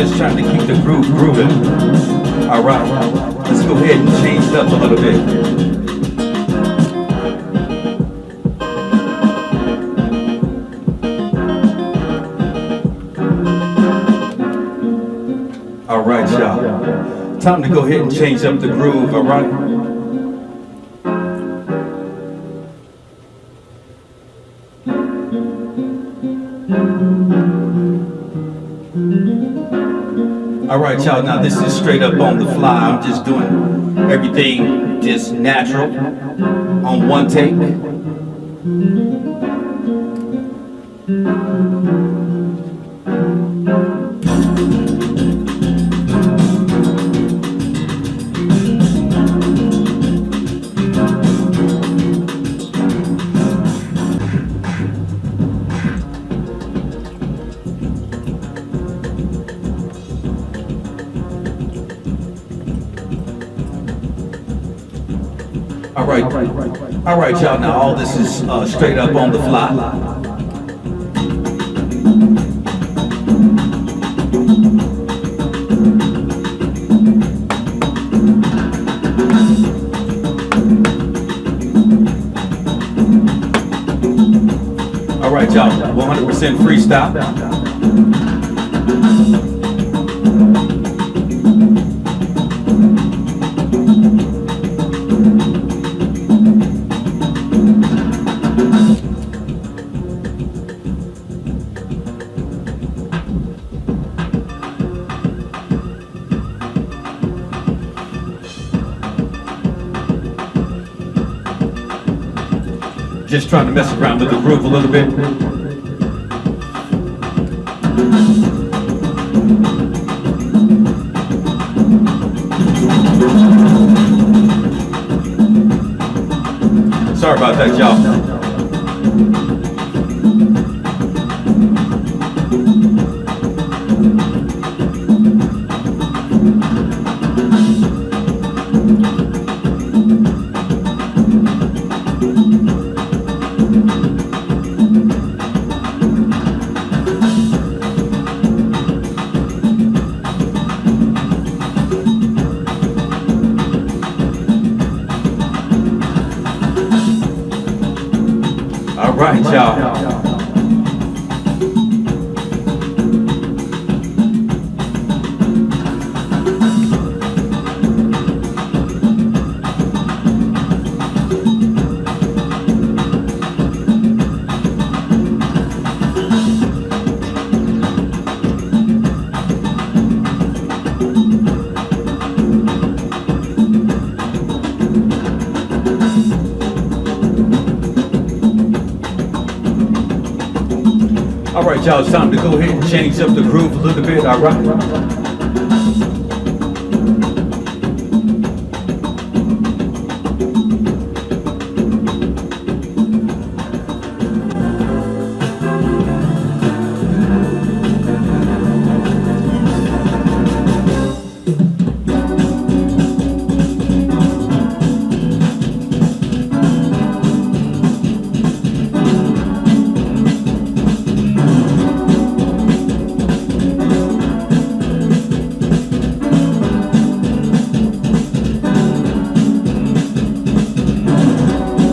just trying to keep the groove grooving. All right, let's go ahead and change it up a little bit. All right, y'all. Time to go ahead and change up the groove, all right? All right, y'all. Now this is straight up on the fly. I'm just doing everything just natural on one take. All right, all right, y'all. Now all this is uh, straight up on the fly. All right, y'all. 100% freestyle. Just trying to mess around with the groove a little bit. Sorry about that, y'all. Right, y'all. All right, y'all. It's time to go ahead and change up the groove a little bit. All right.